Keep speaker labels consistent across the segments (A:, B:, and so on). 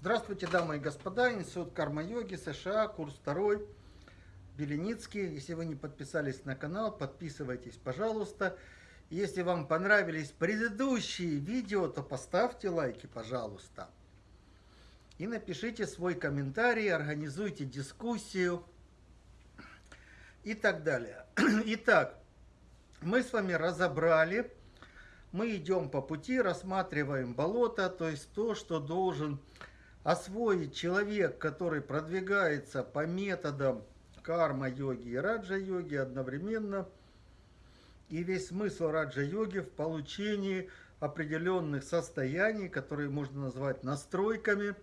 A: Здравствуйте, дамы и господа, Институт карма-йоги, США, курс второй, Беленицкий. Если вы не подписались на канал, подписывайтесь, пожалуйста. Если вам понравились предыдущие видео, то поставьте лайки, пожалуйста. И напишите свой комментарий, организуйте дискуссию и так далее. Итак, мы с вами разобрали, мы идем по пути, рассматриваем болото, то есть то, что должен освоить человек, который продвигается по методам карма-йоги и раджа-йоги одновременно. И весь смысл раджа-йоги в получении определенных состояний, которые можно назвать настройками.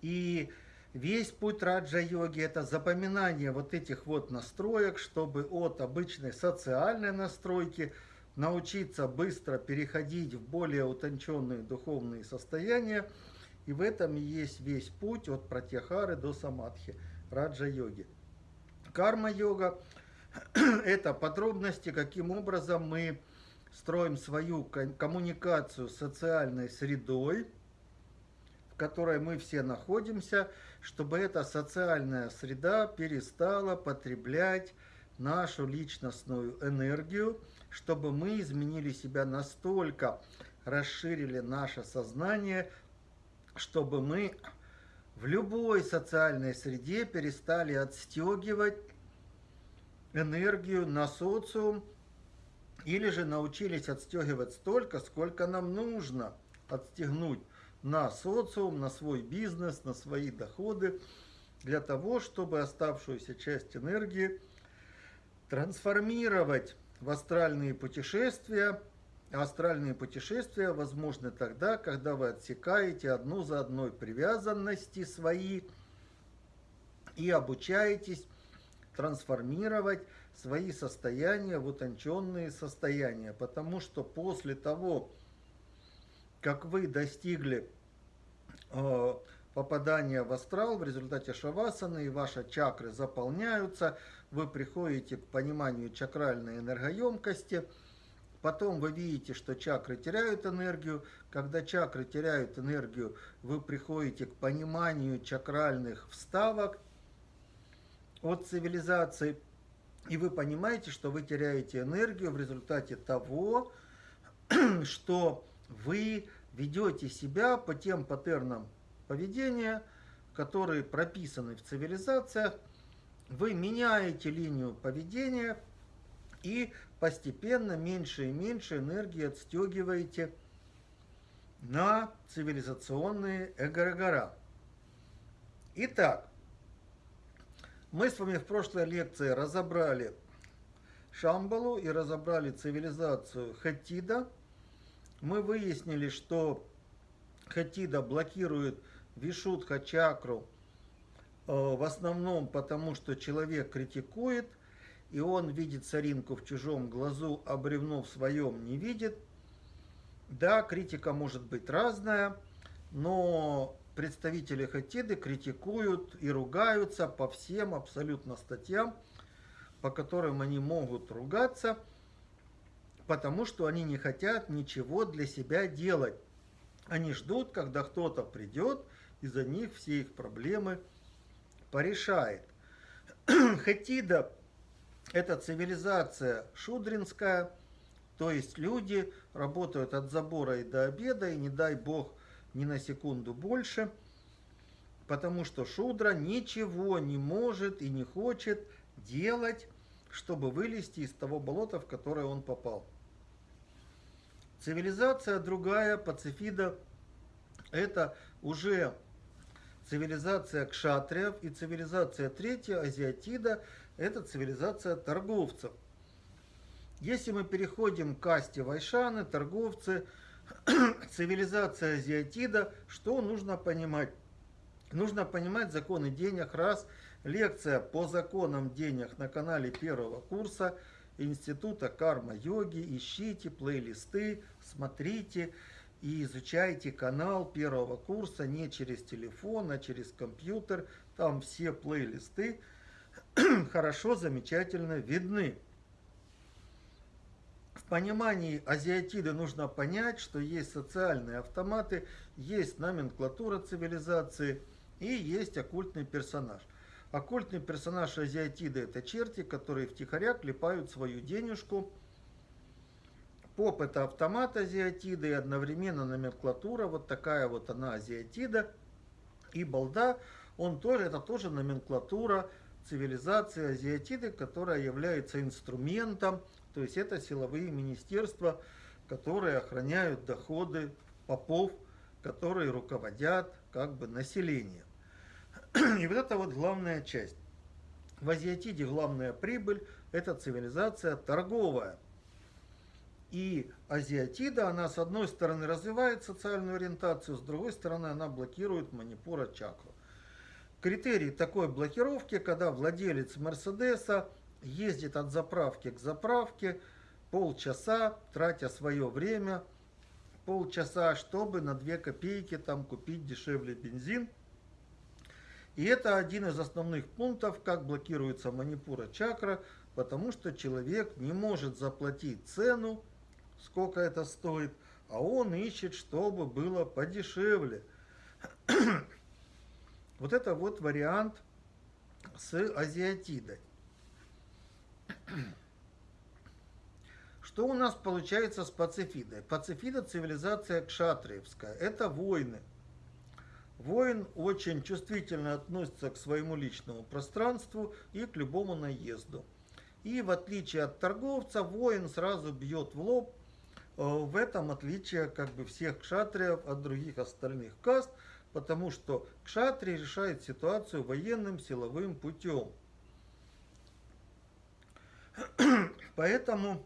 A: И весь путь раджа-йоги – это запоминание вот этих вот настроек, чтобы от обычной социальной настройки научиться быстро переходить в более утонченные духовные состояния – и в этом и есть весь путь от пратьяхары до самадхи, раджа-йоги. Карма-йога – это подробности, каким образом мы строим свою коммуникацию с социальной средой, в которой мы все находимся, чтобы эта социальная среда перестала потреблять нашу личностную энергию, чтобы мы изменили себя настолько, расширили наше сознание, чтобы мы в любой социальной среде перестали отстегивать энергию на социум или же научились отстегивать столько, сколько нам нужно отстегнуть на социум, на свой бизнес, на свои доходы, для того, чтобы оставшуюся часть энергии трансформировать в астральные путешествия, Астральные путешествия возможны тогда, когда вы отсекаете одну за одной привязанности свои и обучаетесь трансформировать свои состояния в утонченные состояния. Потому что после того, как вы достигли э, попадания в астрал в результате шавасаны, и ваши чакры заполняются, вы приходите к пониманию чакральной энергоемкости – Потом вы видите, что чакры теряют энергию. Когда чакры теряют энергию, вы приходите к пониманию чакральных вставок от цивилизации. И вы понимаете, что вы теряете энергию в результате того, что вы ведете себя по тем паттернам поведения, которые прописаны в цивилизациях. Вы меняете линию поведения и постепенно меньше и меньше энергии отстегиваете на цивилизационные эгрегора. Итак, мы с вами в прошлой лекции разобрали Шамбалу и разобрали цивилизацию Хатида. Мы выяснили, что Хатида блокирует Вишудха чакру э, в основном потому, что человек критикует и он видит соринку в чужом глазу, а бревно в своем не видит. Да, критика может быть разная, но представители Хатиды критикуют и ругаются по всем абсолютно статьям, по которым они могут ругаться, потому что они не хотят ничего для себя делать. Они ждут, когда кто-то придет и за них все их проблемы порешает. Хатида это цивилизация шудринская, то есть люди работают от забора и до обеда, и не дай бог ни на секунду больше, потому что шудра ничего не может и не хочет делать, чтобы вылезти из того болота, в которое он попал. Цивилизация другая, пацифида, это уже цивилизация кшатриев и цивилизация третья, азиатида, это цивилизация торговцев. Если мы переходим к касте Вайшаны, торговцы, цивилизация азиатида, что нужно понимать? Нужно понимать законы денег, раз лекция по законам денег на канале первого курса Института карма-йоги. Ищите плейлисты, смотрите и изучайте канал первого курса не через телефон, а через компьютер. Там все плейлисты хорошо, замечательно видны. в понимании азиатиды нужно понять, что есть социальные автоматы, есть номенклатура цивилизации и есть оккультный персонаж. Оккультный персонаж азиатиды это черти, которые втихаря клепают свою денежку. Поп это автомат азиатиды и одновременно номенклатура, вот такая вот она азиатида. И балда, он тоже, это тоже номенклатура цивилизации азиатиды, которая является инструментом то есть это силовые министерства, которые охраняют доходы попов, которые руководят как бы населением. И вот это вот главная часть. В Азиатиде главная прибыль – это цивилизация торговая. И азиатида, она с одной стороны развивает социальную ориентацию, с другой стороны она блокирует манипура чакру. Критерий такой блокировки, когда владелец Мерседеса ездит от заправки к заправке полчаса, тратя свое время, полчаса, чтобы на 2 копейки там купить дешевле бензин. И это один из основных пунктов, как блокируется манипура чакра, потому что человек не может заплатить цену, сколько это стоит, а он ищет, чтобы было подешевле. Вот это вот вариант с азиатидой. Что у нас получается с пацифидой? Пацифида цивилизация кшатриевская. Это воины. Воин очень чувствительно относится к своему личному пространству и к любому наезду. И в отличие от торговца, воин сразу бьет в лоб. Э, в этом отличие как бы всех кшатриев от других остальных каст, потому что кшатрий решает ситуацию военным силовым путем. Поэтому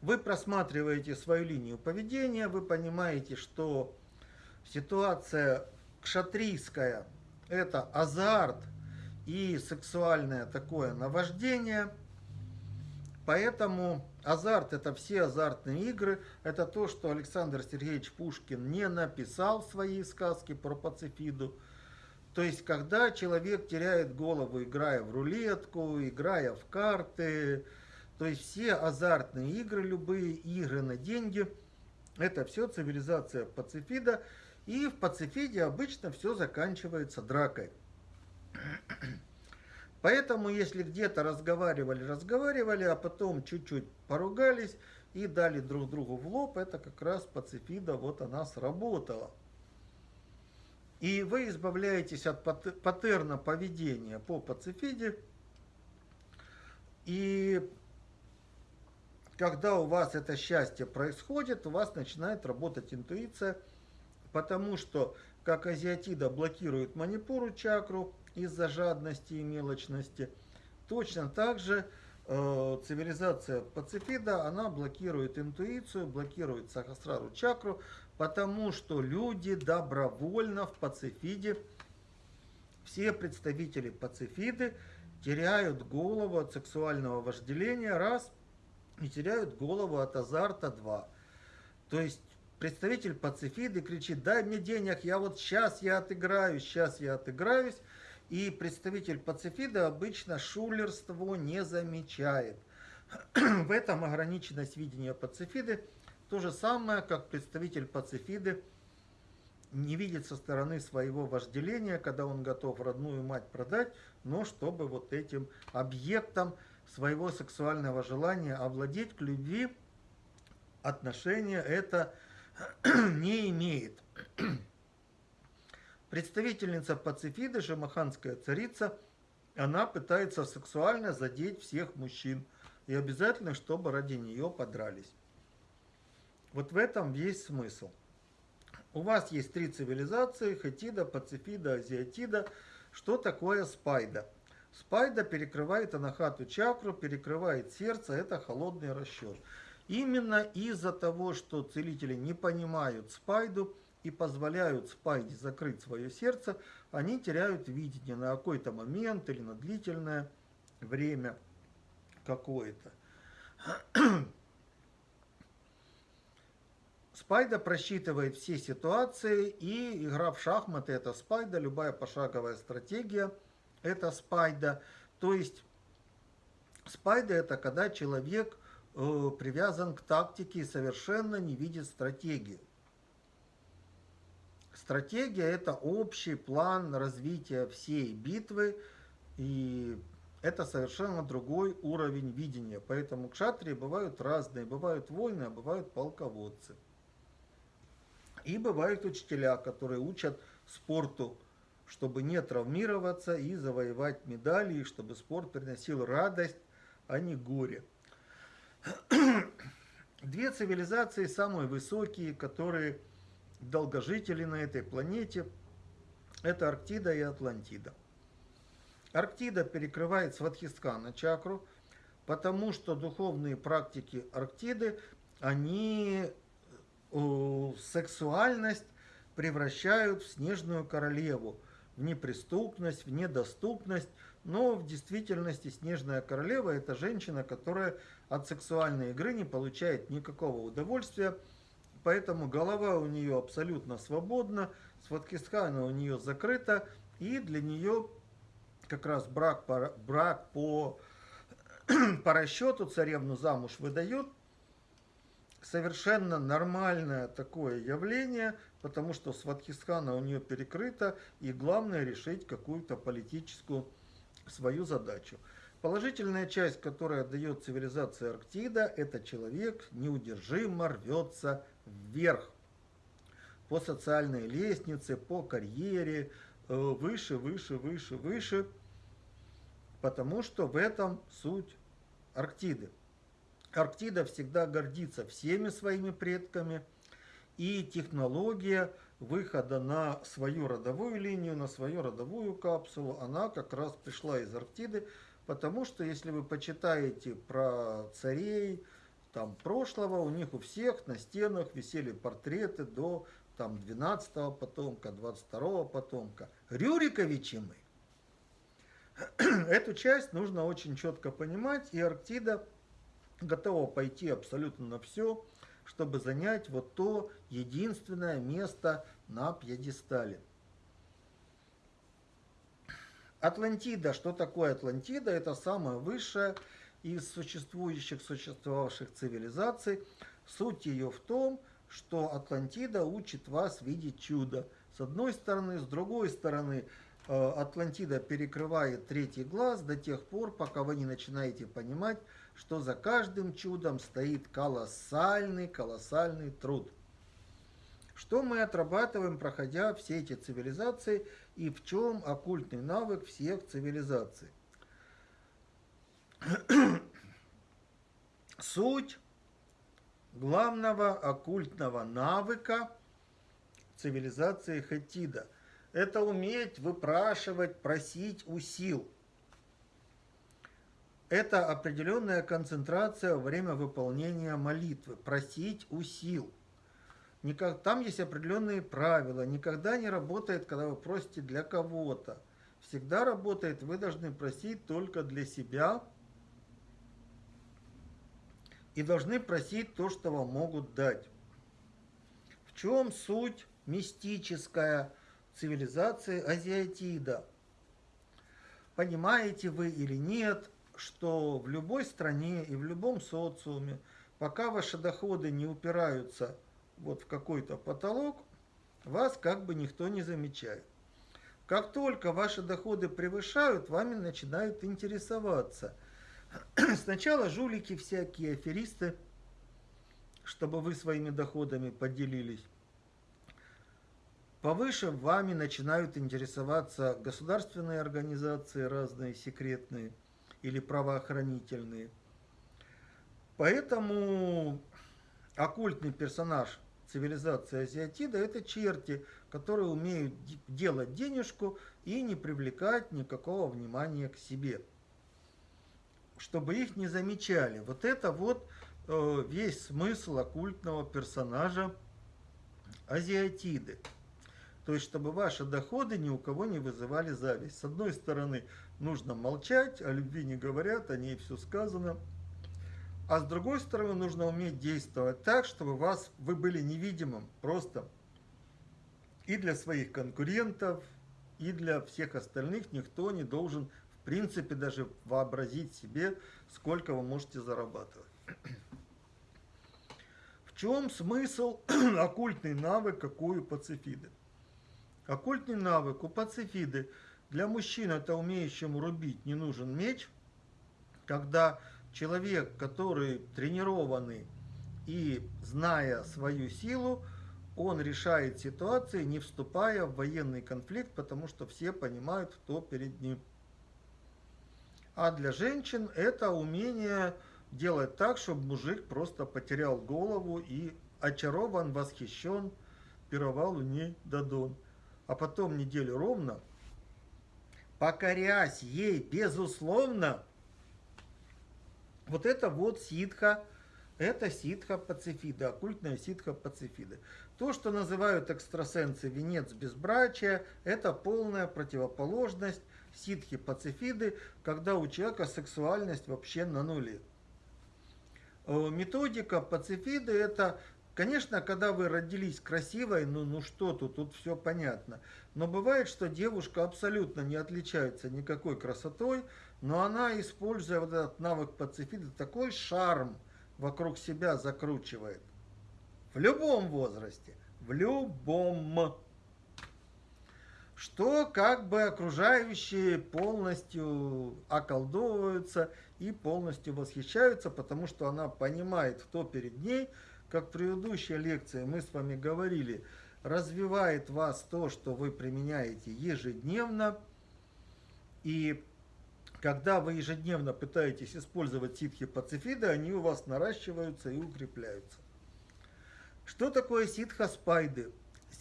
A: вы просматриваете свою линию поведения, вы понимаете, что ситуация кшатрийская – это азарт и сексуальное такое наваждение. Поэтому азарт – это все азартные игры. Это то, что Александр Сергеевич Пушкин не написал в своей сказке про пацифиду. То есть, когда человек теряет голову, играя в рулетку, играя в карты, то есть все азартные игры, любые игры на деньги, это все цивилизация пацифида. И в пацифиде обычно все заканчивается дракой. Поэтому, если где-то разговаривали, разговаривали, а потом чуть-чуть поругались и дали друг другу в лоб, это как раз пацифида, вот она сработала. И вы избавляетесь от паттерна поведения по пацифиде. И когда у вас это счастье происходит, у вас начинает работать интуиция, потому что как азиатида блокирует манипуру чакру из-за жадности и мелочности, точно так же э, цивилизация пацифида, она блокирует интуицию, блокирует сахасрару чакру, потому что люди добровольно в пацифиде, все представители пацифиды теряют голову от сексуального вожделения, раз, и теряют голову от азарта, два. То есть представитель пацифиды кричит, дай мне денег, я вот сейчас я отыграюсь, сейчас я отыграюсь. И представитель пацифида обычно шулерство не замечает. В этом ограниченность видения пацифиды – то же самое, как представитель пацифиды не видит со стороны своего вожделения, когда он готов родную мать продать, но чтобы вот этим объектом своего сексуального желания овладеть к любви, отношения это не имеет. Представительница пацифиды, шамаханская царица, она пытается сексуально задеть всех мужчин. И обязательно, чтобы ради нее подрались. Вот в этом есть смысл. У вас есть три цивилизации, Хетида, Пацифида, Азиатида. Что такое спайда? Спайда перекрывает анахату чакру, перекрывает сердце, это холодный расчет. Именно из-за того, что целители не понимают спайду и позволяют спайде закрыть свое сердце, они теряют видение на какой-то момент или на длительное время какое-то. Спайда просчитывает все ситуации, и игра в шахматы это спайда, любая пошаговая стратегия это спайда. То есть спайда это когда человек э, привязан к тактике и совершенно не видит стратегии. Стратегия – это общий план развития всей битвы, и это совершенно другой уровень видения. Поэтому кшатрии бывают разные. Бывают воины, а бывают полководцы. И бывают учителя, которые учат спорту, чтобы не травмироваться и завоевать медали, и чтобы спорт приносил радость, а не горе. Две цивилизации самые высокие, которые долгожители на этой планете, это Арктида и Атлантида. Арктида перекрывает Сватхистхана чакру, потому что духовные практики Арктиды, они э, сексуальность превращают в снежную королеву, в неприступность, в недоступность, но в действительности снежная королева это женщина, которая от сексуальной игры не получает никакого удовольствия, поэтому голова у нее абсолютно свободна, Сватхистхана у нее закрыта, и для нее как раз брак по, брак по, по расчету царевну замуж выдают. Совершенно нормальное такое явление, потому что Сватхисхана у нее перекрыта, и главное решить какую-то политическую свою задачу. Положительная часть, которая дает цивилизация Арктида, это человек неудержимо рвется вверх по социальной лестнице, по карьере, Э, выше, выше, выше, выше, потому что в этом суть Арктиды. Арктида всегда гордится всеми своими предками, и технология выхода на свою родовую линию, на свою родовую капсулу, она как раз пришла из Арктиды, потому что если вы почитаете про царей там, прошлого, у них у всех на стенах висели портреты до там 12-го потомка, 22-го потомка. Рюриковичи мы. Эту часть нужно очень четко понимать, и Арктида готова пойти абсолютно на все, чтобы занять вот то единственное место на пьедестале. Атлантида. Что такое Атлантида? Это самая высшая из существующих, существовавших цивилизаций. Суть ее в том, что Атлантида учит вас видеть чудо. С одной стороны, с другой стороны, э, Атлантида перекрывает третий глаз до тех пор, пока вы не начинаете понимать, что за каждым чудом стоит колоссальный, колоссальный труд. Что мы отрабатываем, проходя все эти цивилизации, и в чем оккультный навык всех цивилизаций? Суть главного оккультного навыка цивилизации Хатида. Это уметь выпрашивать, просить у сил. Это определенная концентрация во время выполнения молитвы. Просить у сил. Там есть определенные правила. Никогда не работает, когда вы просите для кого-то. Всегда работает, вы должны просить только для себя – и должны просить то, что вам могут дать. В чем суть мистическая цивилизации азиатида? Понимаете вы или нет, что в любой стране и в любом социуме, пока ваши доходы не упираются вот в какой-то потолок, вас как бы никто не замечает. Как только ваши доходы превышают, вами начинают интересоваться – Сначала жулики всякие, аферисты, чтобы вы своими доходами поделились. Повыше вами начинают интересоваться государственные организации разные, секретные или правоохранительные. Поэтому оккультный персонаж цивилизации Азиатида – это черти, которые умеют делать денежку и не привлекать никакого внимания к себе чтобы их не замечали. Вот это вот э, весь смысл оккультного персонажа азиатиды. То есть, чтобы ваши доходы ни у кого не вызывали зависть. С одной стороны, нужно молчать, о любви не говорят, о ней все сказано. А с другой стороны, нужно уметь действовать так, чтобы вас, вы были невидимым просто и для своих конкурентов, и для всех остальных никто не должен принципе даже вообразить себе, сколько вы можете зарабатывать. В чем смысл оккультный навык, какой у пацифиды? Оккультный навык у пацифиды для мужчин, это умеющему рубить, не нужен меч. Когда человек, который тренированный и зная свою силу, он решает ситуации, не вступая в военный конфликт, потому что все понимают, кто перед ним. А для женщин это умение делать так, чтобы мужик просто потерял голову и очарован, восхищен, пировал у ней Дадон. А потом неделю ровно, покорясь ей безусловно, вот это вот ситха, это ситха пацифида, оккультная ситха пацифида. То, что называют экстрасенсы венец безбрачия, это полная противоположность ситхи пацифиды, когда у человека сексуальность вообще на нуле. Э, методика пацифиды это, конечно, когда вы родились красивой, ну, ну что тут, тут все понятно. Но бывает, что девушка абсолютно не отличается никакой красотой, но она, используя вот этот навык пацифиды, такой шарм вокруг себя закручивает. В любом возрасте, в любом что как бы окружающие полностью околдовываются и полностью восхищаются, потому что она понимает, кто перед ней. Как в предыдущей лекции мы с вами говорили, развивает вас то, что вы применяете ежедневно. И когда вы ежедневно пытаетесь использовать ситхи пацифида, они у вас наращиваются и укрепляются. Что такое ситха спайды?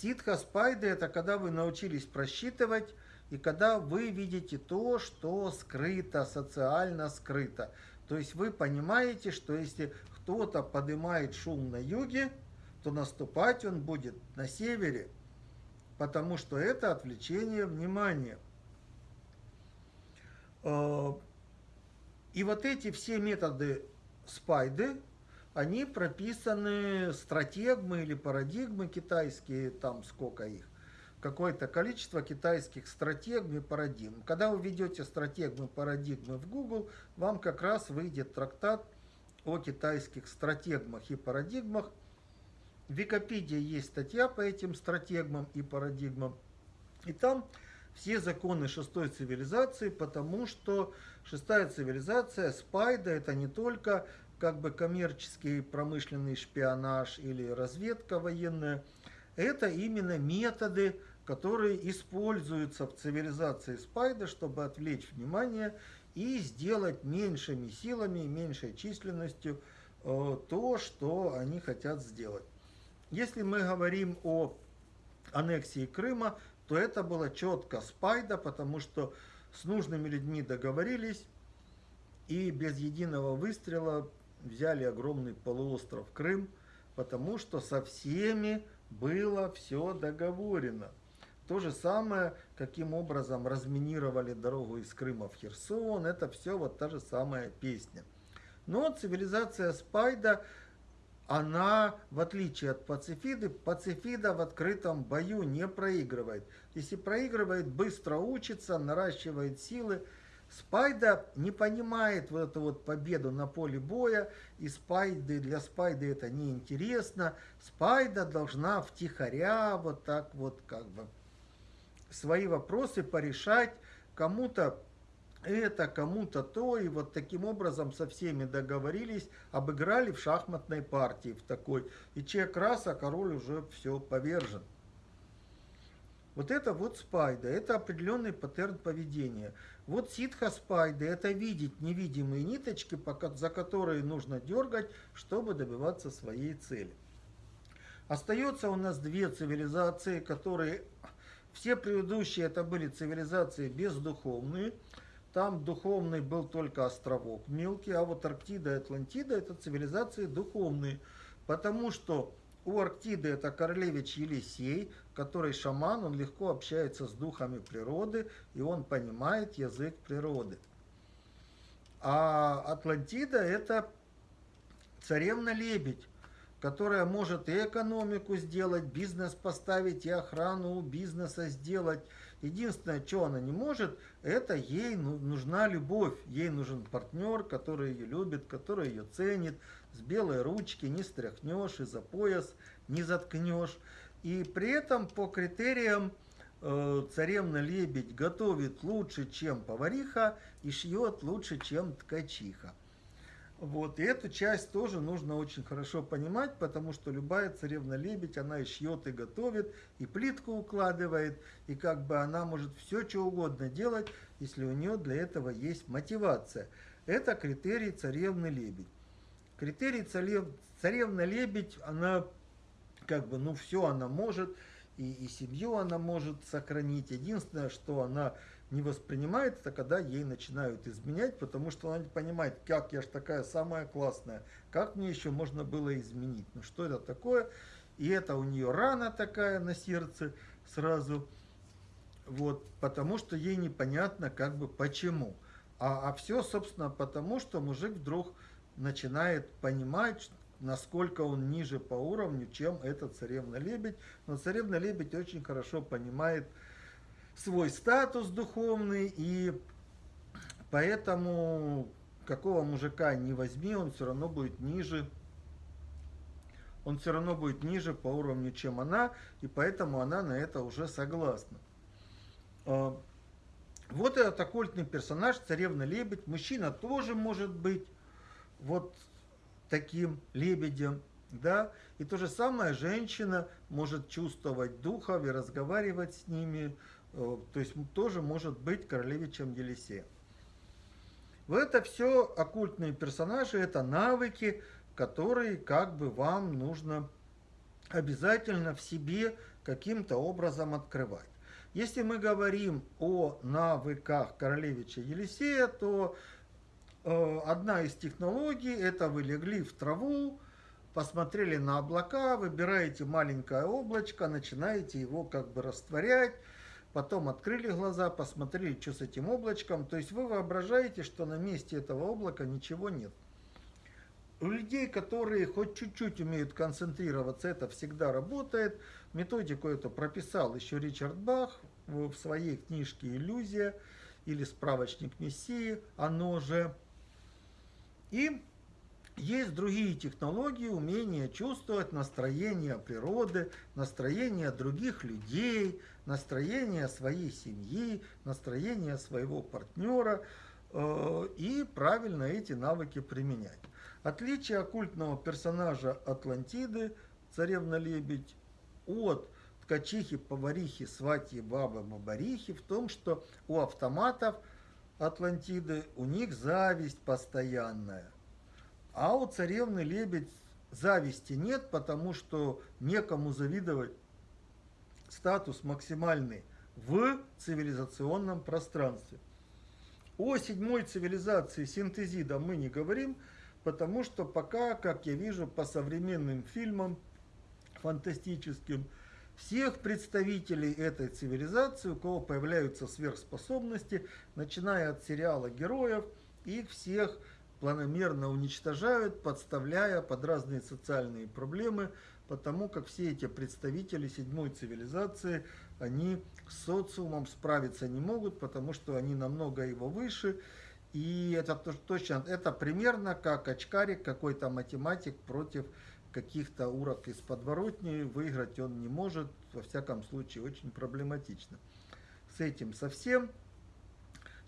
A: Ситха спайды это когда вы научились просчитывать и когда вы видите то, что скрыто, социально скрыто. То есть вы понимаете, что если кто-то поднимает шум на юге, то наступать он будет на севере, потому что это отвлечение внимания. А, и вот эти все методы спайды, они прописаны стратегмы или парадигмы китайские, там сколько их, какое-то количество китайских стратегм и парадигм. Когда вы введете стратегмы, парадигмы в Google, вам как раз выйдет трактат о китайских стратегмах и парадигмах. В Википедии есть статья по этим стратегмам и парадигмам. И там все законы шестой цивилизации, потому что шестая цивилизация, спайда, это не только как бы коммерческий промышленный шпионаж или разведка военная, это именно методы, которые используются в цивилизации Спайда, чтобы отвлечь внимание и сделать меньшими силами, меньшей численностью э, то, что они хотят сделать. Если мы говорим о аннексии Крыма, то это было четко Спайда, потому что с нужными людьми договорились и без единого выстрела взяли огромный полуостров Крым, потому что со всеми было все договорено. То же самое, каким образом разминировали дорогу из Крыма в Херсон, это все вот та же самая песня. Но цивилизация Спайда, она, в отличие от пацифиды, пацифида в открытом бою не проигрывает. Если проигрывает, быстро учится, наращивает силы, Спайда не понимает вот эту вот победу на поле боя, и Спайды, для Спайды это неинтересно. Спайда должна втихаря вот так вот как бы свои вопросы порешать, кому-то это, кому-то то, и вот таким образом со всеми договорились, обыграли в шахматной партии в такой, и чек раз, а король уже все повержен. Вот это вот спайда, это определенный паттерн поведения. Вот ситха спайды, это видеть невидимые ниточки, за которые нужно дергать, чтобы добиваться своей цели. Остается у нас две цивилизации, которые, все предыдущие это были цивилизации бездуховные, там духовный был только островок мелкий, а вот Арктида и Атлантида это цивилизации духовные, потому что у Арктиды это королевич Елисей, который шаман, он легко общается с духами природы, и он понимает язык природы. А Атлантида это царевна-лебедь, которая может и экономику сделать, бизнес поставить, и охрану бизнеса сделать. Единственное, что она не может, это ей ну, нужна любовь. Ей нужен партнер, который ее любит, который ее ценит, с белой ручки не стряхнешь, и за пояс не заткнешь. И при этом по критериям э, царевна-лебедь готовит лучше, чем повариха, и шьет лучше, чем ткачиха. Вот. И эту часть тоже нужно очень хорошо понимать, потому что любая царевна-лебедь, она и шьет, и готовит, и плитку укладывает, и как бы она может все, что угодно делать, если у нее для этого есть мотивация. Это критерий царевны-лебедь. Критерий царев, царевна-лебедь, она как бы, ну все она может, и, и семью она может сохранить. Единственное, что она не воспринимает, это когда ей начинают изменять, потому что она не понимает, как я же такая самая классная, как мне еще можно было изменить, ну что это такое, и это у нее рана такая на сердце сразу, вот, потому что ей непонятно как бы почему. А, а все, собственно, потому что мужик вдруг начинает понимать, насколько он ниже по уровню, чем эта царевна-лебедь. Но царевна-лебедь очень хорошо понимает, свой статус духовный, и поэтому какого мужика не возьми, он все равно будет ниже, он все равно будет ниже по уровню, чем она, и поэтому она на это уже согласна. А, вот этот оккультный персонаж, царевна-лебедь, мужчина тоже может быть вот таким лебедем, да, и то же самое женщина может чувствовать духов и разговаривать с ними, Э, то есть тоже может быть королевичем Елисея. Вот это все оккультные персонажи, это навыки, которые как бы вам нужно обязательно в себе каким-то образом открывать. Если мы говорим о навыках королевича Елисея, то одна из технологий это вы легли в траву, посмотрели на облака, выбираете маленькое облачко, начинаете его как бы растворять, потом открыли глаза, посмотрели, что с этим облачком. То есть вы воображаете, что на месте этого облака ничего нет. У людей, которые хоть чуть-чуть умеют концентрироваться, это всегда работает. Методику эту прописал еще Ричард Бах в своей книжке «Иллюзия» или «Справочник Мессии», оно же. И есть другие технологии, умение чувствовать настроение природы, настроение других людей, настроение своей семьи, настроение своего партнера э, и правильно эти навыки применять. Отличие оккультного персонажа Атлантиды, царевна-лебедь, от ткачихи, поварихи, свати, бабы, бабарихи в том, что у автоматов Атлантиды у них зависть постоянная. А у царевны лебедь зависти нет, потому что некому завидовать статус максимальный в цивилизационном пространстве. О седьмой цивилизации синтезида мы не говорим, потому что пока, как я вижу по современным фильмам фантастическим, всех представителей этой цивилизации, у кого появляются сверхспособности, начиная от сериала героев, их всех планомерно уничтожают, подставляя под разные социальные проблемы, потому как все эти представители седьмой цивилизации, они с социумом справиться не могут, потому что они намного его выше, и это точно, это примерно как очкарик, какой-то математик против каких-то урок из подворотни, выиграть он не может, во всяком случае очень проблематично. С этим совсем.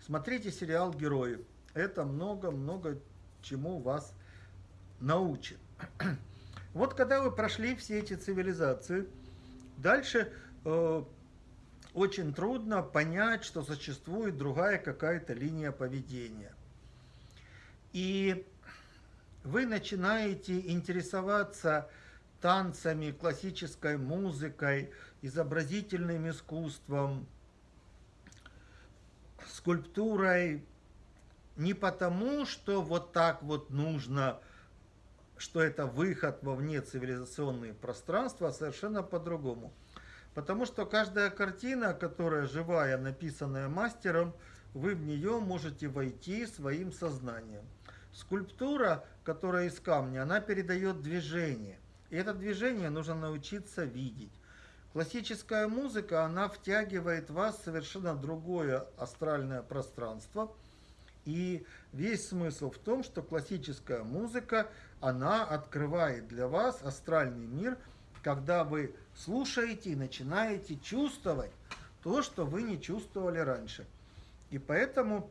A: Смотрите сериал «Герои» это много-много чему вас научит. Вот когда вы прошли все эти цивилизации, дальше э, очень трудно понять, что существует другая какая-то линия поведения. И вы начинаете интересоваться танцами, классической музыкой, изобразительным искусством, скульптурой, не потому, что вот так вот нужно, что это выход во вне цивилизационные пространства, а совершенно по-другому. Потому что каждая картина, которая живая, написанная мастером, вы в нее можете войти своим сознанием. Скульптура, которая из камня, она передает движение. И это движение нужно научиться видеть. Классическая музыка, она втягивает вас в совершенно другое астральное пространство – и весь смысл в том, что классическая музыка она открывает для вас астральный мир, когда вы слушаете и начинаете чувствовать то, что вы не чувствовали раньше. И поэтому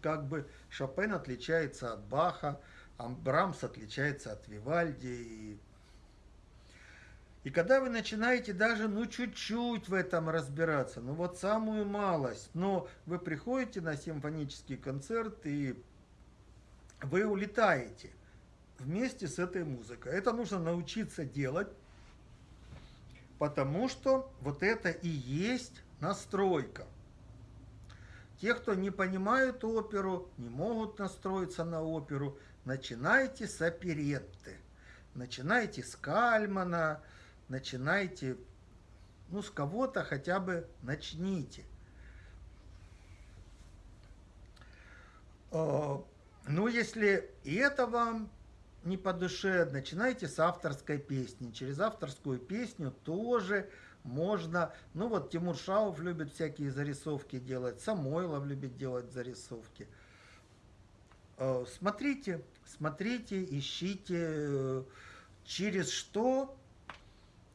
A: как бы Шопен отличается от Баха, Брамс отличается от Вивальди. И, и когда вы начинаете даже, ну, чуть-чуть в этом разбираться, ну, вот самую малость, но вы приходите на симфонический концерт и вы улетаете вместе с этой музыкой. Это нужно научиться делать, потому что вот это и есть настройка. Те, кто не понимают оперу, не могут настроиться на оперу, начинайте с оперетты. Начинайте с Кальмана, начинайте, ну, с кого-то хотя бы начните. А, ну, если и это вам не по душе, начинайте с авторской песни. Через авторскую песню тоже можно. Ну вот Тимур Шаов любит всякие зарисовки делать, Самойлов любит делать зарисовки. Э, смотрите, смотрите, ищите, э, через что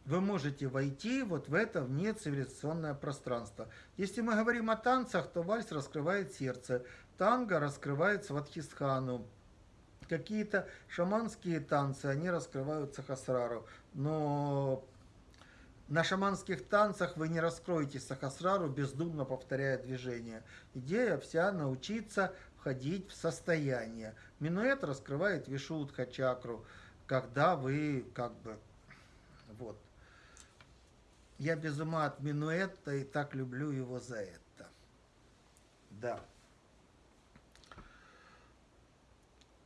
A: вы можете войти вот в это вне цивилизационное пространство. Если мы говорим о танцах, то вальс раскрывает сердце, танго раскрывает сватхисхану, какие-то шаманские танцы, они раскрывают сахасрару, но на шаманских танцах вы не раскроете сахасрару, бездумно повторяя движения. Идея вся научиться входить в состояние. Минуэт раскрывает вишудха чакру, когда вы как бы вот. Я без ума от минуэта и так люблю его за это. Да.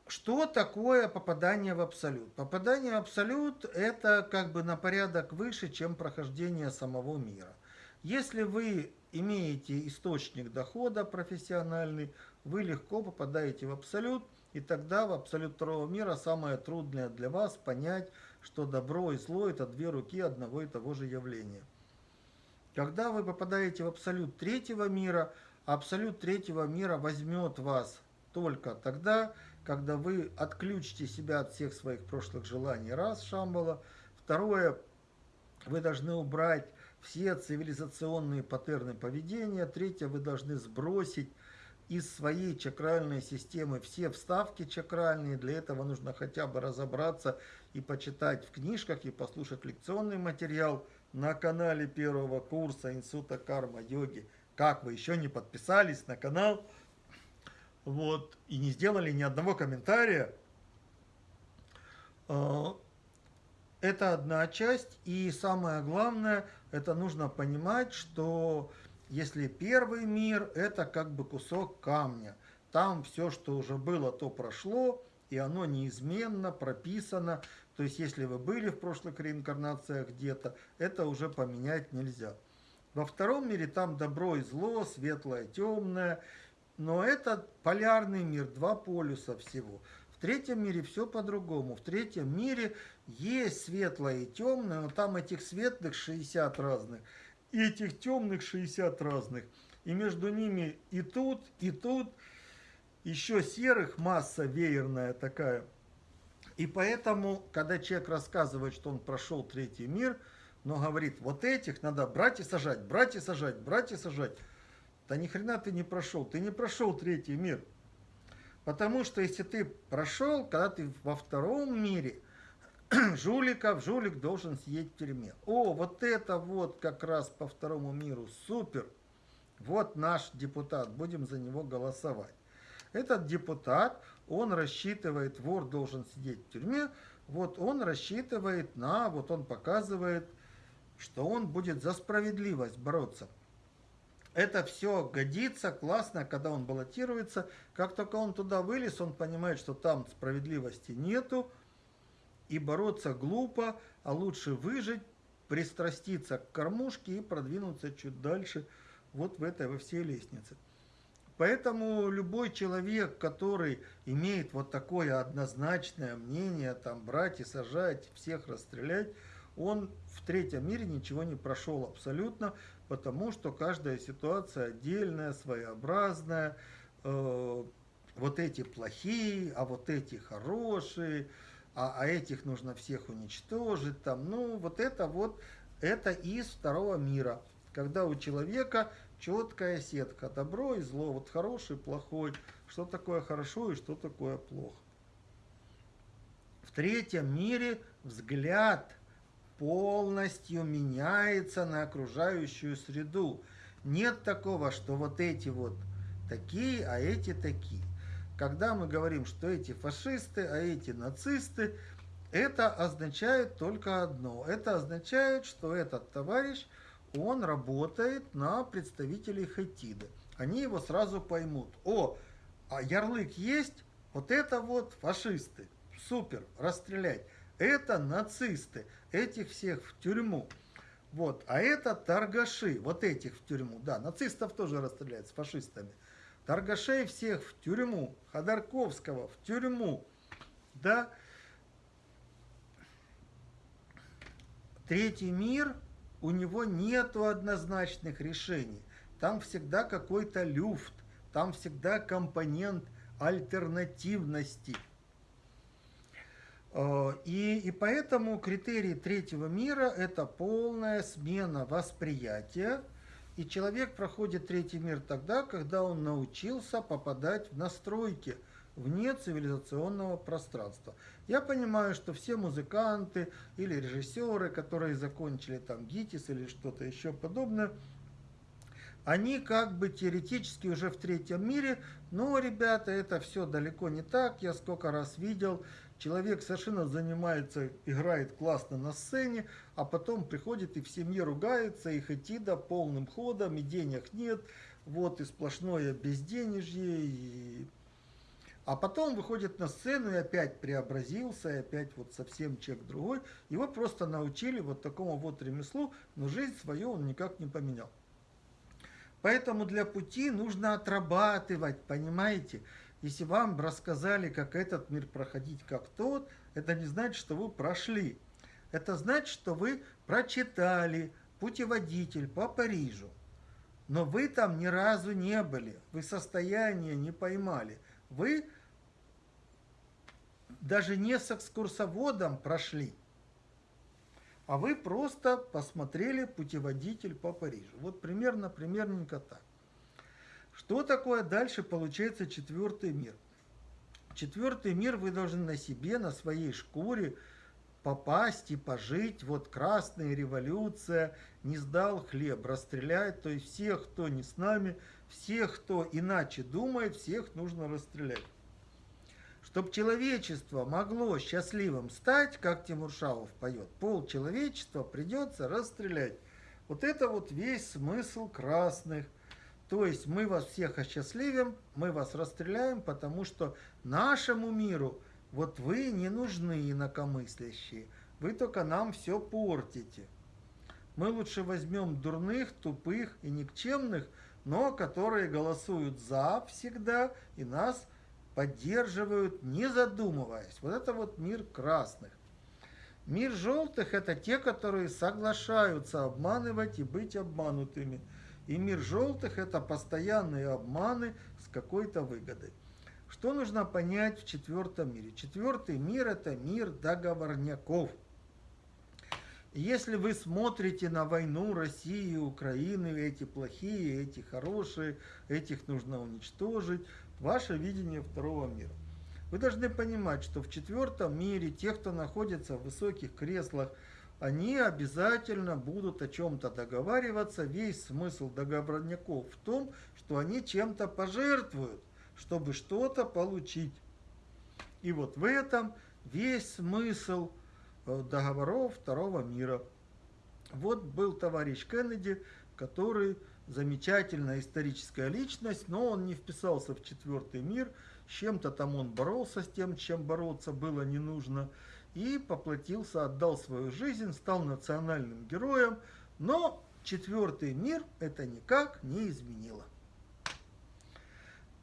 A: Что такое попадание в абсолют? Попадание в абсолют – это как бы на порядок выше, чем прохождение самого мира. Если вы имеете источник дохода профессиональный, вы легко попадаете в абсолют, и тогда в абсолют второго мира самое трудное для вас понять, что добро и зло – это две руки одного и того же явления. Когда вы попадаете в абсолют третьего мира, абсолют третьего мира возьмет вас только тогда, когда вы отключите себя от всех своих прошлых желаний, раз, Шамбала. Второе, вы должны убрать все цивилизационные паттерны поведения. Третье, вы должны сбросить из своей чакральной системы все вставки чакральные. Для этого нужно хотя бы разобраться и почитать в книжках, и послушать лекционный материал на канале первого курса Института Карма Йоги. Как вы еще не подписались на канал, вот, и не сделали ни одного комментария. А, это одна часть, и самое главное, это нужно понимать, что если первый мир, это как бы кусок камня. Там все, что уже было, то прошло, и оно неизменно прописано. То есть, если вы были в прошлых реинкарнациях где-то, это уже поменять нельзя. Во втором мире там добро и зло, светлое, темное. Но это полярный мир, два полюса всего. В третьем мире все по-другому. В третьем мире есть светлое и темное, но там этих светлых 60 разных, и этих темных 60 разных. И между ними и тут, и тут еще серых масса веерная такая. И поэтому, когда человек рассказывает, что он прошел третий мир, но говорит, вот этих надо брать и сажать, брать и сажать, брать и сажать, да ни хрена ты не прошел, ты не прошел третий мир. Потому что если ты прошел, когда ты во втором мире, жуликов, жулик должен сидеть в тюрьме. О, вот это вот как раз по второму миру, супер. Вот наш депутат, будем за него голосовать. Этот депутат, он рассчитывает, вор должен сидеть в тюрьме, вот он рассчитывает на, вот он показывает, что он будет за справедливость бороться это все годится, классно, когда он баллотируется. Как только он туда вылез, он понимает, что там справедливости нету, и бороться глупо, а лучше выжить, пристраститься к кормушке и продвинуться чуть дальше вот в этой во всей лестнице. Поэтому любой человек, который имеет вот такое однозначное мнение, там брать и сажать, всех расстрелять, он в третьем мире ничего не прошел абсолютно, потому что каждая ситуация отдельная, своеобразная. Э, вот эти плохие, а вот эти хорошие. А, а этих нужно всех уничтожить, там, ну, вот это вот, это из второго мира, когда у человека четкая сетка, добро и зло, вот хороший, плохой, что такое хорошо и что такое плохо. В третьем мире взгляд полностью меняется на окружающую среду. Нет такого, что вот эти вот такие, а эти такие. Когда мы говорим, что эти фашисты, а эти нацисты, это означает только одно. Это означает, что этот товарищ, он работает на представителей Хатиды. Они его сразу поймут. О, а ярлык есть, вот это вот фашисты. Супер, расстрелять. Это нацисты, этих всех в тюрьму. Вот, а это торгаши, вот этих в тюрьму. Да, нацистов тоже расстреляют с фашистами. Торгашей всех в тюрьму, Ходорковского в тюрьму. Да. Третий мир, у него нету однозначных решений. Там всегда какой-то люфт, там всегда компонент альтернативности. Э, и, и поэтому критерий третьего мира – это полная смена восприятия, и человек проходит третий мир тогда, когда он научился попадать в настройки вне цивилизационного пространства. Я понимаю, что все музыканты или режиссеры, которые закончили там ГИТИС или что-то еще подобное, они как бы теоретически уже в третьем мире, но, ребята, это все далеко не так. Я сколько раз видел, человек совершенно занимается, играет классно на сцене, а потом приходит и в семье ругается, и хатида полным ходом, и денег нет, вот, и сплошное безденежье, и... А потом выходит на сцену и опять преобразился, и опять вот совсем человек другой. Его просто научили вот такому вот ремеслу, но жизнь свою он никак не поменял. Поэтому для пути нужно отрабатывать, понимаете? Если вам рассказали, как этот мир проходить, как тот, это не значит, что вы прошли. Это значит, что вы прочитали путеводитель по Парижу. Но вы там ни разу не были, вы состояние не поймали. Вы даже не с экскурсоводом прошли, а вы просто посмотрели путеводитель по Парижу. Вот примерно, примерненько так. Что такое дальше получается четвертый мир? Четвертый мир вы должны на себе, на своей шкуре попасть и пожить. Вот красная революция, не сдал хлеб, расстрелять. То есть всех, кто не с нами, всех, кто иначе думает, всех нужно расстрелять. Чтобы человечество могло счастливым стать, как Тимур Шавов поет, пол человечества придется расстрелять. Вот это вот весь смысл красных то есть мы вас всех осчастливим, мы вас расстреляем, потому что нашему миру вот вы не нужны инакомыслящие. Вы только нам все портите. Мы лучше возьмем дурных, тупых и никчемных, но которые голосуют за всегда и нас поддерживают, не задумываясь. Вот это вот мир красных. Мир желтых – это те, которые соглашаются обманывать и быть обманутыми – и мир желтых – это постоянные обманы с какой-то выгодой. Что нужно понять в четвертом мире? Четвертый мир – это мир договорняков. Если вы смотрите на войну России и Украины, эти плохие, эти хорошие, этих нужно уничтожить, ваше видение второго мира. Вы должны понимать, что в четвертом мире те, кто находится в высоких креслах – они обязательно будут о чем-то договариваться. Весь смысл договорников в том, что они чем-то пожертвуют, чтобы что-то получить. И вот в этом весь смысл э, договоров Второго мира. Вот был товарищ Кеннеди, который замечательная историческая личность, но он не вписался в четвертый мир, с чем-то там он боролся с тем, чем бороться было не нужно и поплатился, отдал свою жизнь, стал национальным героем, но четвертый мир это никак не изменило.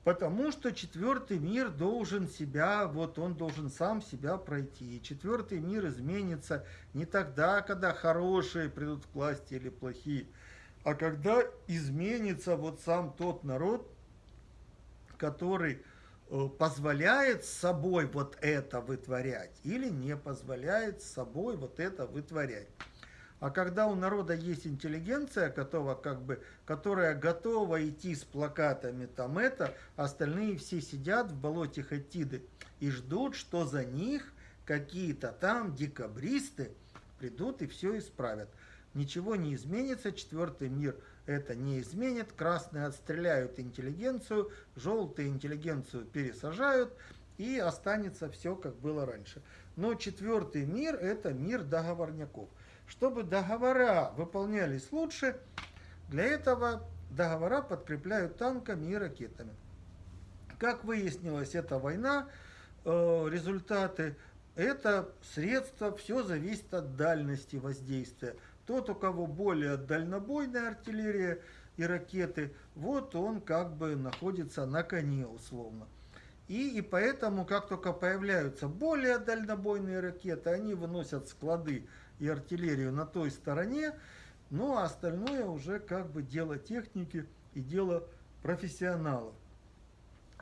A: Потому что четвертый мир должен себя, вот он должен сам себя пройти. И четвертый мир изменится не тогда, когда хорошие придут к власти или плохие, а когда изменится вот сам тот народ, который позволяет с собой вот это вытворять или не позволяет собой вот это вытворять. А когда у народа есть интеллигенция, которая, как бы, которая готова идти с плакатами там это, остальные все сидят в болоте Хаттиды и ждут, что за них какие-то там декабристы придут и все исправят. Ничего не изменится, четвертый мир это не изменит, красные отстреляют интеллигенцию, желтые интеллигенцию пересажают, и останется все, как было раньше. Но четвертый мир это мир договорняков. Чтобы договора выполнялись лучше, для этого договора подкрепляют танками и ракетами. Как выяснилось, эта война, э, результаты, это средства, все зависит от дальности воздействия. Тот, у кого более дальнобойная артиллерия и ракеты, вот он как бы находится на коне условно. И, и поэтому, как только появляются более дальнобойные ракеты, они выносят склады и артиллерию на той стороне, ну а остальное уже как бы дело техники и дело профессионалов.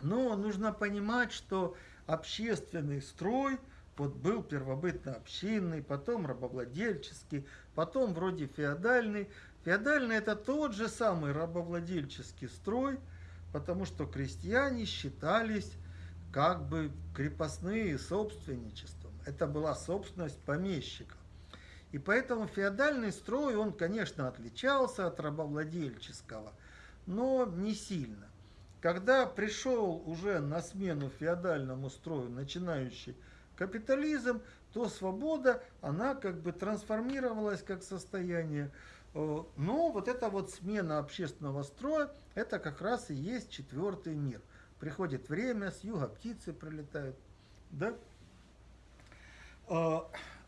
A: Но нужно понимать, что общественный строй вот был первобытно-общинный, потом рабовладельческий, потом вроде феодальный. Феодальный это тот же самый рабовладельческий строй, потому что крестьяне считались как бы крепостные собственничеством. Это была собственность помещиков. И поэтому феодальный строй, он, конечно, отличался от рабовладельческого, но не сильно. Когда пришел уже на смену феодальному строю начинающий капитализм, то свобода, она как бы трансформировалась как состояние. Э, но вот эта вот смена общественного строя, это как раз и есть четвертый мир. Приходит время, с юга птицы прилетают. Да? Э,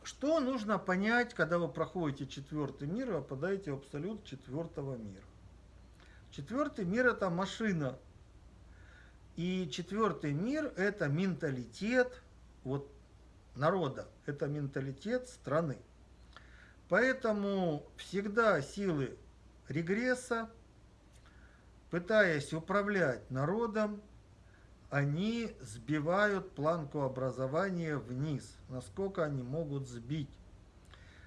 A: что нужно понять, когда вы проходите четвертый мир и попадаете в абсолют четвертого мира? Четвертый мир это машина. И четвертый мир это менталитет вот, народа, это менталитет страны. Поэтому всегда силы регресса, пытаясь управлять народом, они сбивают планку образования вниз, насколько они могут сбить,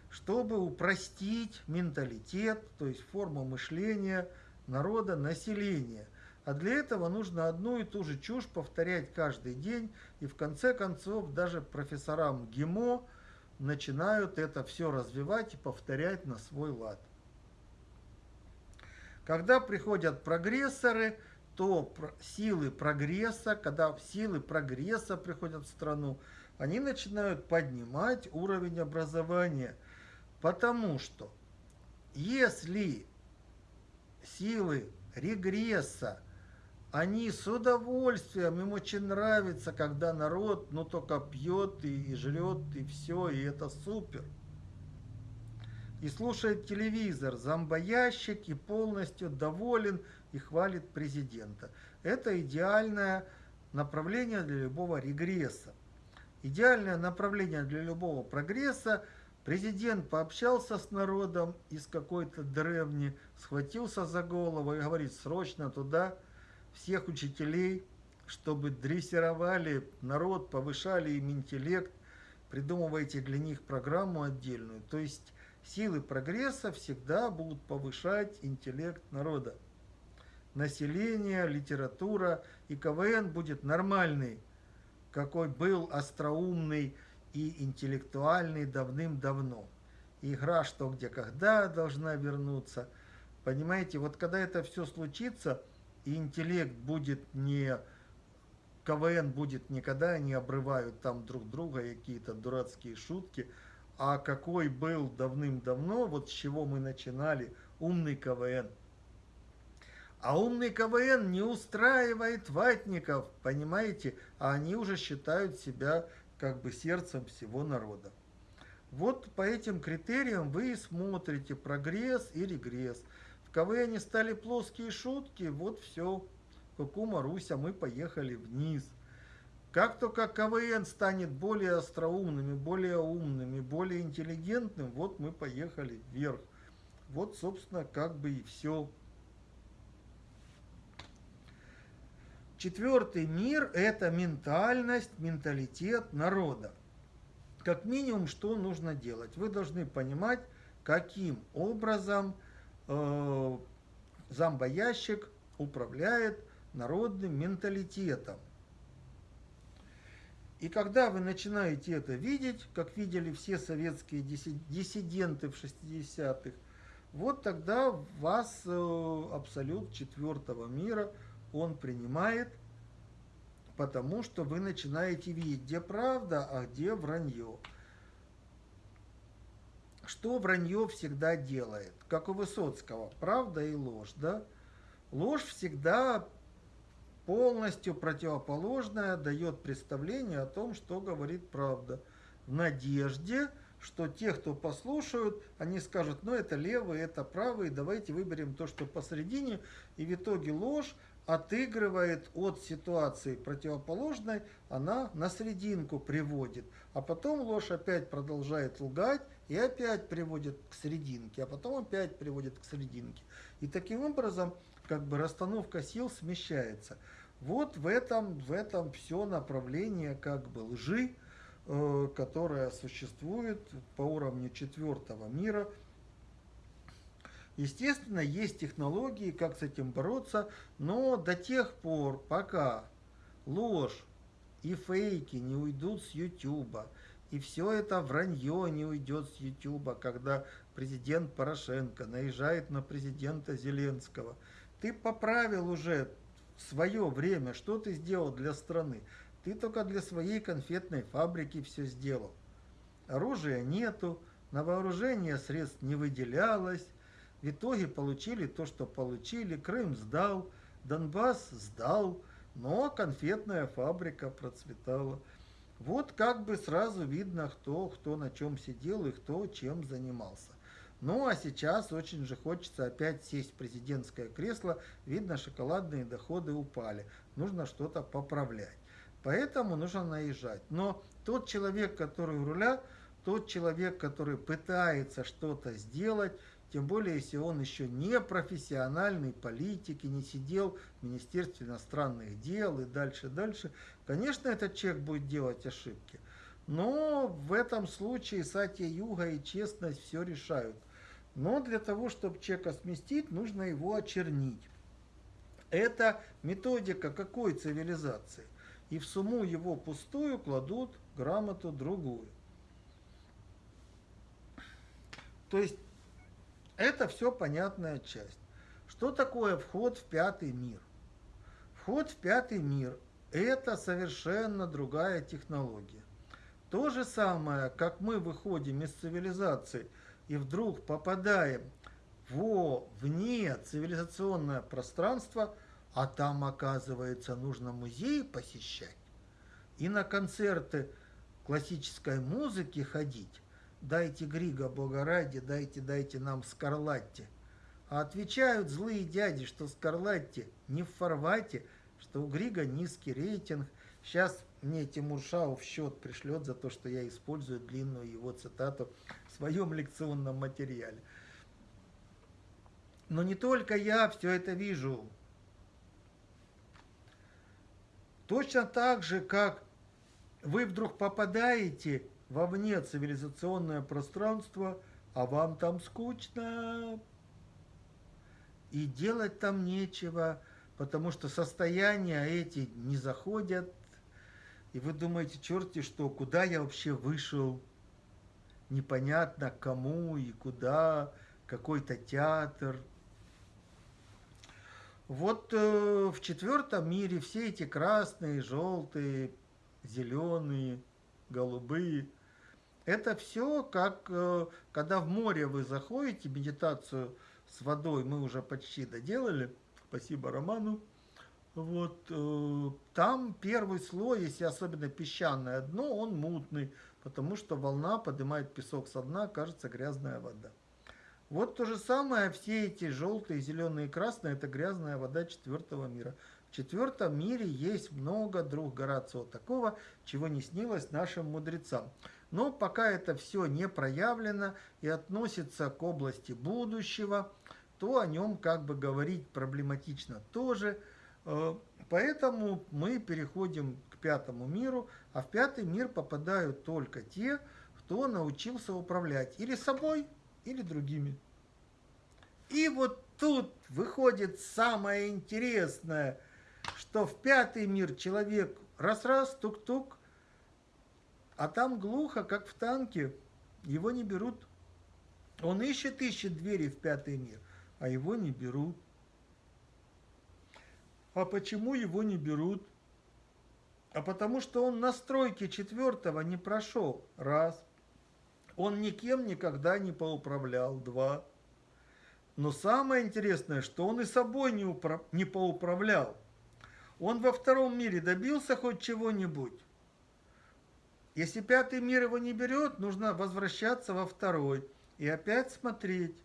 A: чтобы упростить менталитет, то есть форму мышления народа, населения. А для этого нужно одну и ту же чушь повторять каждый день, и в конце концов даже профессорам ГИМО начинают это все развивать и повторять на свой лад. Когда приходят прогрессоры, то силы прогресса, когда силы прогресса приходят в страну, они начинают поднимать уровень образования. Потому что если силы регресса, они с удовольствием, им очень нравится, когда народ, ну, только пьет и, и жрет, и все, и это супер. И слушает телевизор, зомбоящик, и полностью доволен, и хвалит президента. Это идеальное направление для любого регресса. Идеальное направление для любого прогресса. Президент пообщался с народом из какой-то древни, схватился за голову и говорит, срочно туда всех учителей, чтобы дрессировали народ, повышали им интеллект, придумывайте для них программу отдельную. То есть силы прогресса всегда будут повышать интеллект народа население, литература, и КВН будет нормальный, какой был остроумный и интеллектуальный давным-давно. Игра «Что, где, когда» должна вернуться. Понимаете, вот когда это все случится, и интеллект будет не... КВН будет никогда не обрывают там друг друга какие-то дурацкие шутки, а какой был давным-давно, вот с чего мы начинали, умный КВН – а умный КВН не устраивает ватников, понимаете? А они уже считают себя как бы сердцем всего народа. Вот по этим критериям вы смотрите прогресс и регресс. КВН стали плоские шутки, вот все. Куку Маруся, мы поехали вниз. Как только КВН станет более остроумным, более умным, более интеллигентным, вот мы поехали вверх. Вот, собственно, как бы и все. Четвертый мир – это ментальность, менталитет народа. Как минимум, что нужно делать? Вы должны понимать, каким образом зомбоящик управляет народным менталитетом. И когда вы начинаете это видеть, как видели все советские диссиденты в 60-х, вот тогда вас э, абсолют четвертого мира он принимает, потому что вы начинаете видеть, где правда, а где вранье. Что вранье всегда делает? Как у Высоцкого, правда и ложь, да? Ложь всегда полностью противоположное дает представление о том, что говорит правда. В надежде, что те, кто послушают, они скажут, ну это левый, это правый, давайте выберем то, что посередине. И в итоге ложь отыгрывает от ситуации противоположной, она на серединку приводит. А потом ложь опять продолжает лгать и опять приводит к серединке, а потом опять приводит к серединке. И таким образом как бы расстановка сил смещается. Вот в этом, в этом все направление как бы лжи, э, которая существует по уровню четвертого мира. Естественно, есть технологии, как с этим бороться, но до тех пор, пока ложь и фейки не уйдут с Ютуба, и все это вранье не уйдет с Ютуба, когда президент Порошенко наезжает на президента Зеленского. Ты поправил уже свое время, что ты сделал для страны? Ты только для своей конфетной фабрики все сделал. Оружия нету, на вооружение средств не выделялось. В итоге получили то, что получили. Крым сдал, Донбасс сдал, но конфетная фабрика процветала. Вот как бы сразу видно, кто, кто на чем сидел и кто чем занимался. Ну а сейчас очень же хочется опять сесть в президентское кресло. Видно, шоколадные доходы упали. Нужно что-то поправлять. Поэтому нужно наезжать. Но тот человек, который у руля, тот человек, который пытается что-то сделать, тем более, если он еще не профессиональный политик и не сидел в Министерстве иностранных дел и дальше, дальше, конечно, этот человек будет делать ошибки. Но в этом случае Сатья Юга и честность все решают. Но для того, чтобы человека сместить, нужно его очернить. Это методика какой цивилизации? И в сумму его пустую кладут грамоту другую. То есть это все понятная часть. Что такое вход в пятый мир? Вход в пятый мир – это совершенно другая технология. То же самое, как мы выходим из цивилизации – и вдруг попадаем во вне цивилизационное пространство, а там, оказывается, нужно музеи посещать и на концерты классической музыки ходить. Дайте Грига, Бога ради, дайте, дайте нам Скарлатти. А отвечают злые дяди, что Скарлатти не в формате, что у Грига низкий рейтинг. Сейчас мне Тимур Шау в счет пришлет за то, что я использую длинную его цитату своем лекционном материале. Но не только я все это вижу. Точно так же, как вы вдруг попадаете во вне цивилизационное пространство, а вам там скучно, и делать там нечего, потому что состояния эти не заходят, и вы думаете, черти что, куда я вообще вышел, непонятно кому и куда, какой-то театр. Вот э, в четвертом мире все эти красные, желтые, зеленые, голубые, это все как, э, когда в море вы заходите, медитацию с водой мы уже почти доделали, спасибо Роману, вот, э, там первый слой, если особенно песчаное дно, он мутный, потому что волна поднимает песок со дна, кажется грязная вода. Вот то же самое, все эти желтые, зеленые и красные, это грязная вода четвертого мира. В четвертом мире есть много, друг Горацио, такого, чего не снилось нашим мудрецам. Но пока это все не проявлено и относится к области будущего, то о нем как бы говорить проблематично тоже. Э, поэтому мы переходим к пятому миру, а в пятый мир попадают только те, кто научился управлять или собой, или другими. И вот тут выходит самое интересное, что в пятый мир человек раз-раз, тук-тук, а там глухо, как в танке, его не берут. Он ищет, ищет двери в пятый мир, а его не берут. А почему его не берут? А потому что он настройки четвертого не прошел, раз. Он никем никогда не поуправлял, два. Но самое интересное, что он и собой не, упра... не поуправлял. Он во втором мире добился хоть чего-нибудь. Если пятый мир его не берет, нужно возвращаться во второй и опять смотреть,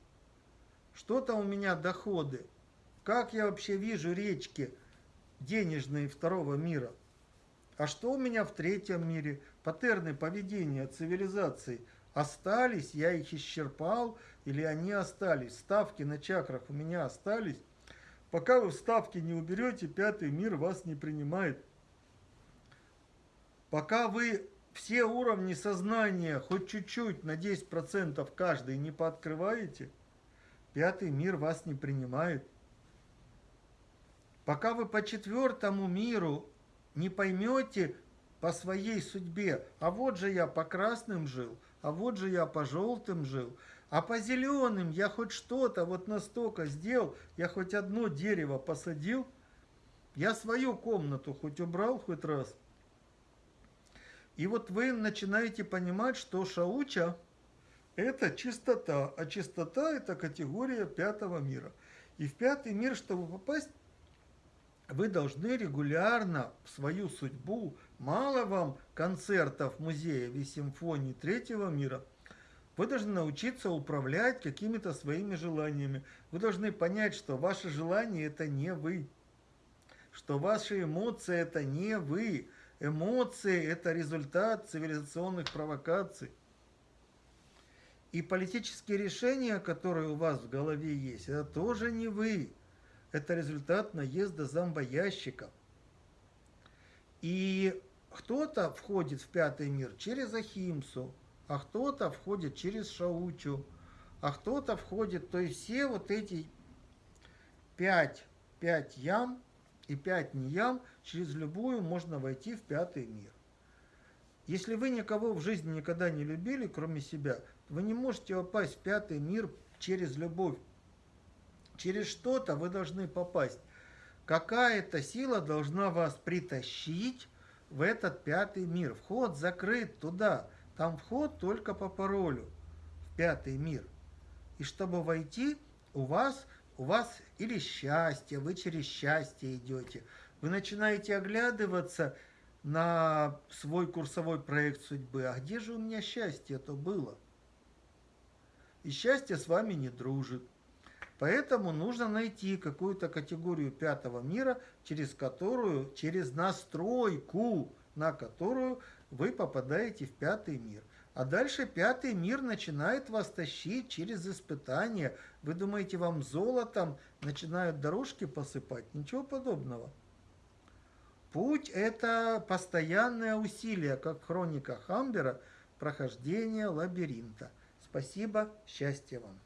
A: что там у меня доходы, как я вообще вижу речки денежные второго мира, а что у меня в третьем мире, паттерны поведения цивилизации остались, я их исчерпал или они остались, ставки на чакрах у меня остались. Пока вы ставки не уберете, пятый мир вас не принимает. Пока вы все уровни сознания хоть чуть-чуть на 10% каждый не пооткрываете, пятый мир вас не принимает. Пока вы по четвертому миру не поймете по своей судьбе, а вот же я по красным жил, а вот же я по желтым жил, а по зеленым я хоть что-то вот настолько сделал, я хоть одно дерево посадил, я свою комнату хоть убрал хоть раз – и вот вы начинаете понимать, что шауча – это чистота, а чистота – это категория пятого мира. И в пятый мир, чтобы попасть, вы должны регулярно в свою судьбу, мало вам концертов музея и симфонии третьего мира, вы должны научиться управлять какими-то своими желаниями. Вы должны понять, что ваши желания – это не вы, что ваши эмоции – это не вы, Эмоции – это результат цивилизационных провокаций. И политические решения, которые у вас в голове есть, это тоже не вы. Это результат наезда зомбоящиков. И кто-то входит в пятый мир через Ахимсу, а кто-то входит через Шаучу, а кто-то входит, то есть все вот эти пять, пять ям и пять неям – через любую можно войти в пятый мир. Если вы никого в жизни никогда не любили, кроме себя, вы не можете попасть в пятый мир через любовь. Через что-то вы должны попасть. Какая-то сила должна вас притащить в этот пятый мир. Вход закрыт туда. Там вход только по паролю в пятый мир. И чтобы войти, у вас, у вас или счастье, вы через счастье идете – вы начинаете оглядываться на свой курсовой проект судьбы. А где же у меня счастье-то было? И счастье с вами не дружит. Поэтому нужно найти какую-то категорию пятого мира, через которую, через настройку, на которую вы попадаете в пятый мир. А дальше пятый мир начинает вас тащить через испытания. Вы думаете, вам золотом начинают дорожки посыпать? Ничего подобного. Путь – это постоянное усилие, как хроника Хамбера, прохождение лабиринта. Спасибо, счастья вам!